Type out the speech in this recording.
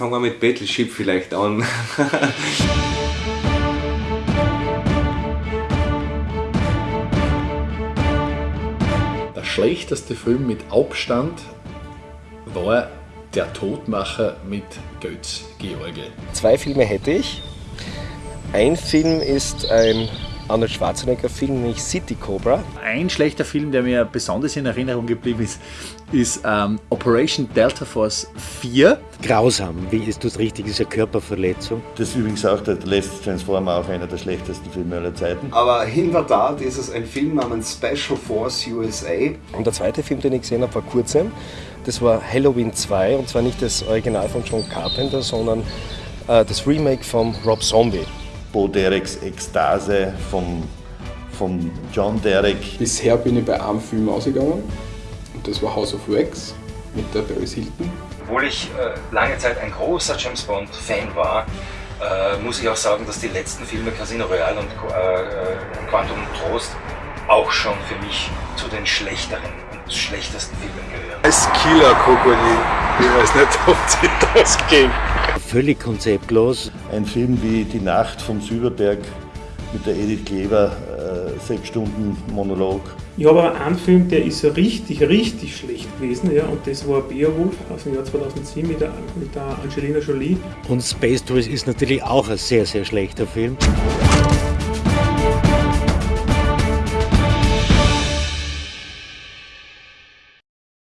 fangen wir mit Battleship vielleicht an. Der schlechteste Film mit Abstand war Der Todmacher mit Götz George. Zwei Filme hätte ich. Ein Film ist ein Arnold Schwarzenegger-Film, nämlich City Cobra. Ein schlechter Film, der mir besonders in Erinnerung geblieben ist, ist ähm, Operation Delta Force 4. Grausam, wie ist das richtig? Das ist eine Körperverletzung. Das ist übrigens auch der letzte Transformer, auch einer der schlechtesten Filme aller Zeiten. Aber in der Tat ist es ein Film namens Special Force USA. Und der zweite Film, den ich gesehen habe vor kurzem, das war Halloween 2 und zwar nicht das Original von John Carpenter, sondern äh, das Remake von Rob Zombie. Bo Dereks Ekstase vom, vom John Derek. Bisher bin ich bei einem Film ausgegangen und das war House of Wax mit der Paris Hilton. Obwohl ich äh, lange Zeit ein großer James Bond-Fan war, äh, muss ich auch sagen, dass die letzten Filme Casino Royale und äh, Quantum Trost auch schon für mich zu den schlechteren und schlechtesten Filmen gehören. Als Killer-Krokodil, ich weiß nicht, ob sie das geht. Völlig konzeptlos. Ein Film wie Die Nacht vom Süderberg mit der Edith Kleber, äh, sechs Stunden Monolog. Ich habe aber einen Film, der ist richtig, richtig schlecht gewesen, ja, und das war Beowulf aus dem Jahr 2007 mit der, mit der Angelina Jolie. Und Space Tourist ist natürlich auch ein sehr, sehr schlechter Film.